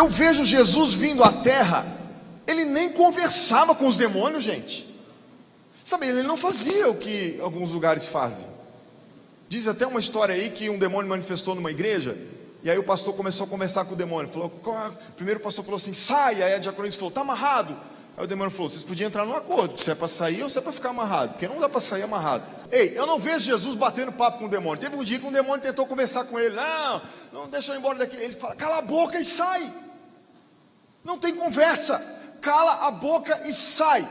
Eu vejo Jesus vindo à terra, ele nem conversava com os demônios, gente. Sabe, ele não fazia o que alguns lugares fazem. Diz até uma história aí que um demônio manifestou numa igreja, e aí o pastor começou a conversar com o demônio. Falou, primeiro o pastor falou assim: sai. Aí a diaconisa falou: está amarrado. Aí o demônio falou: vocês podiam entrar num acordo, se é para sair ou se é para ficar amarrado, porque não dá para sair amarrado. Ei, eu não vejo Jesus batendo papo com o demônio. Teve um dia que um demônio tentou conversar com ele: não, não deixa eu ir embora daqui. Ele fala: cala a boca e sai. Não tem conversa, cala a boca e sai.